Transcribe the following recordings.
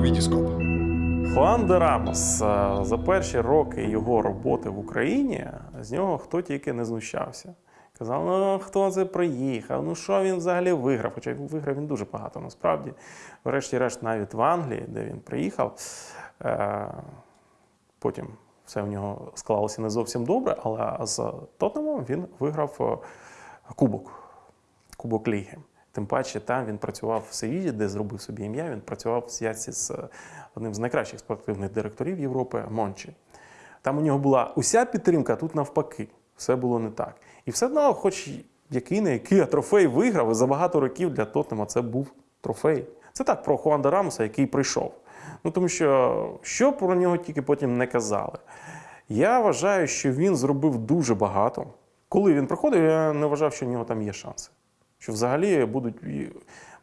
Вітіскоп. Хуан де Рамос е, за перші роки його роботи в Україні з нього хто тільки не знущався. Казав, ну хто це приїхав, ну що він взагалі виграв? Хоча виграв він дуже багато насправді. Врешті-решт, навіть в Англії, де він приїхав, е, потім все в нього склалося не зовсім добре, але з Тоттенхемом він виграв е, кубок. Кубок Ліги. Тим паче там він працював в Севілі, де зробив собі ім'я. Він працював в зв'язці з е, одним з найкращих спортивних директорів Європи Мончі. Там у нього була уся підтримка, а тут навпаки. Все було не так. І все одно, хоч який не який, а трофей виграв, і за багато років для Тоттенема це був трофей. Це так про Хуанда Рамоса, який прийшов. Ну тому що що про нього тільки потім не казали. Я вважаю, що він зробив дуже багато. Коли він приходив, я не вважав, що в нього там є шанси. Що взагалі будуть.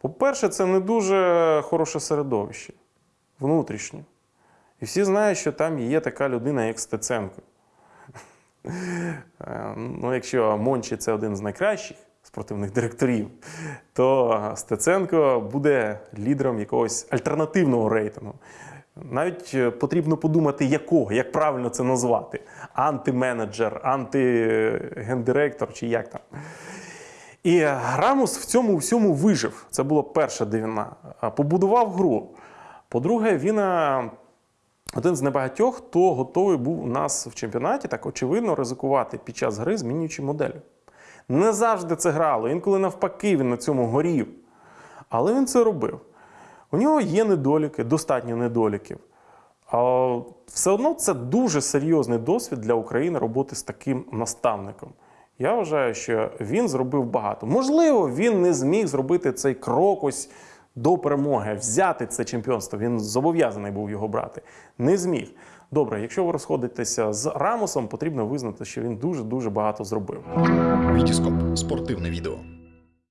По-перше, це не дуже хороше середовище внутрішнє. І всі знають, що там є така людина, як Стеценко. Е, Ну, якщо Мончі це один з найкращих спортивних директорів, то Стеценко буде лідером якогось альтернативного рейтингу. Навіть е, потрібно подумати, якого, як правильно це назвати: антименеджер, антигендиректор чи як там. І Рамус в цьому всьому вижив. Це була перша дивина. Побудував гру. По-друге, він один з небагатьох, хто готовий був у нас в чемпіонаті так очевидно ризикувати під час гри, змінюючи модель. Не завжди це грало, інколи навпаки він на цьому горів. Але він це робив. У нього є недоліки, достатньо недоліків. А все одно це дуже серйозний досвід для України роботи з таким наставником. Я вважаю, що він зробив багато. Можливо, він не зміг зробити цей крок ось до перемоги, взяти це чемпіонство. Він зобов'язаний був його брати. Не зміг. Добре, якщо ви розходитеся з Рамосом, потрібно визнати, що він дуже дуже багато зробив. Вітіскоп. Спортивне відео.